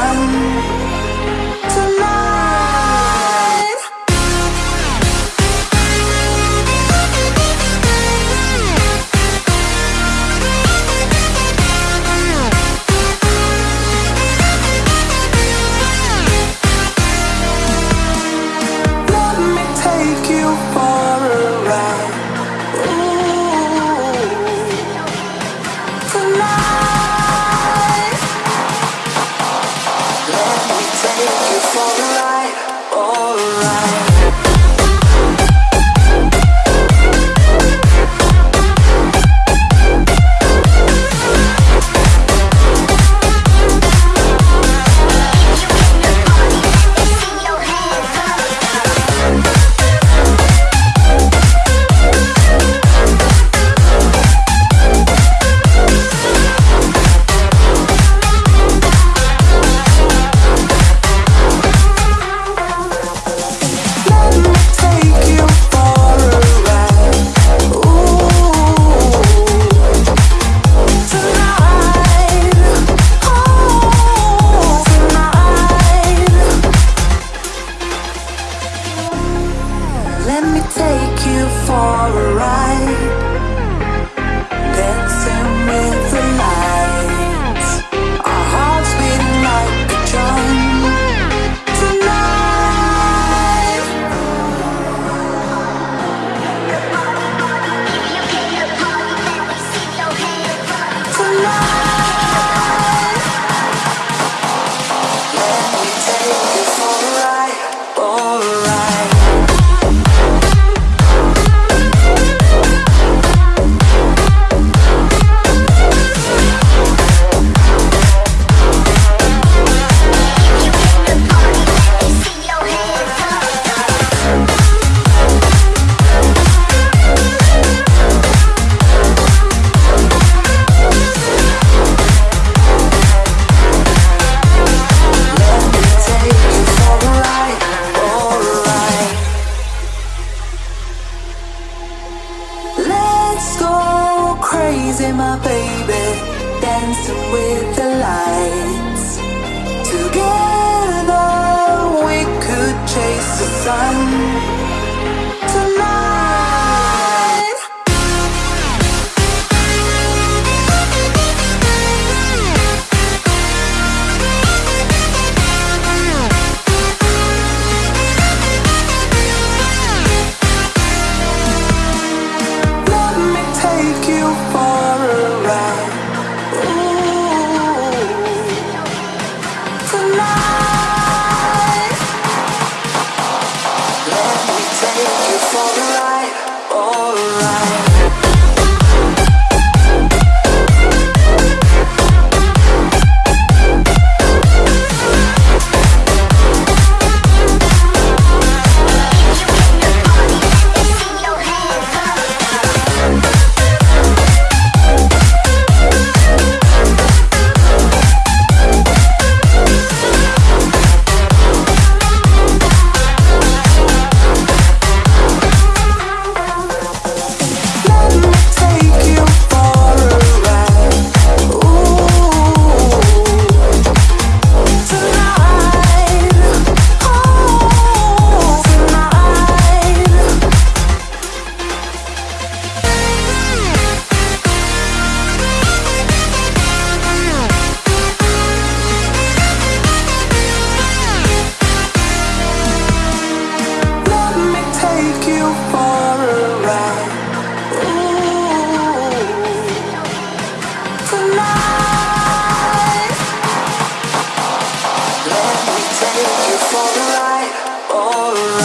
one for the light, all right.